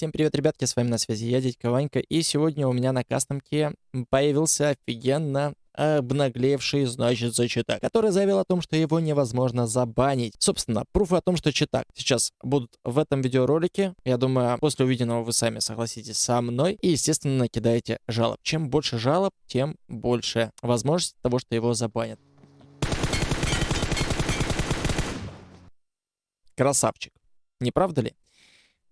Всем привет, ребятки, с вами на связи я, дядька Ванька, и сегодня у меня на кастомке появился офигенно обнаглевший, значит, за читак, который заявил о том, что его невозможно забанить. Собственно, пруфы о том, что читак сейчас будут в этом видеоролике. Я думаю, после увиденного вы сами согласитесь со мной и, естественно, накидаете жалоб. Чем больше жалоб, тем больше возможность того, что его забанят. Красавчик. Не правда ли?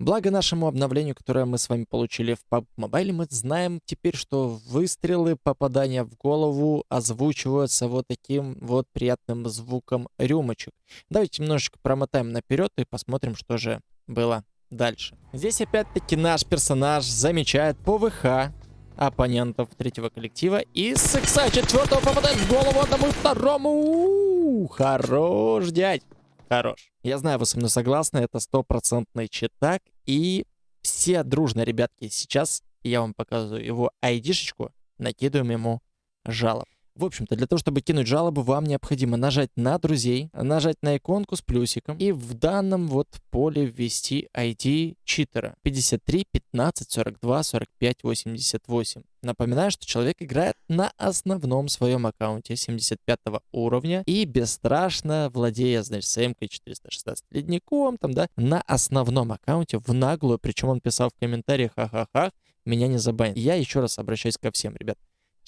Благо нашему обновлению, которое мы с вами получили в PUBG Mobile, мы знаем теперь, что выстрелы, попадания в голову озвучиваются вот таким вот приятным звуком рюмочек. Давайте немножечко промотаем наперед и посмотрим, что же было дальше. Здесь опять-таки наш персонаж замечает ПВХ оппонентов третьего коллектива и с четвертого попадает в голову одному второму. У -у -у, хорош, дядь хорош. Я знаю, вы со мной согласны, это стопроцентный читак. И все дружно, ребятки, сейчас я вам показываю его айдишечку, накидываем ему жалоб. В общем-то, для того, чтобы кинуть жалобу, вам необходимо нажать на друзей, нажать на иконку с плюсиком и в данном вот поле ввести ID читера 53 15 42 45 88. Напоминаю, что человек играет на основном своем аккаунте 75 уровня и бесстрашно владея, значит, СМК 416 ледником, там, да, на основном аккаунте в наглую, причем он писал в комментариях, ха-ха-ха, меня не забанят. Я еще раз обращаюсь ко всем, ребят.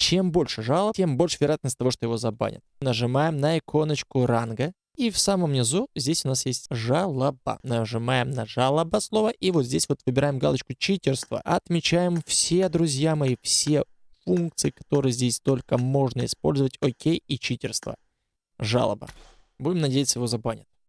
Чем больше жалоб, тем больше вероятность того, что его забанят. Нажимаем на иконочку ранга. И в самом низу здесь у нас есть жалоба. Нажимаем на жалоба слово. И вот здесь вот выбираем галочку читерство. Отмечаем все, друзья мои, все функции, которые здесь только можно использовать. Окей и читерство. Жалоба. Будем надеяться, его забанят.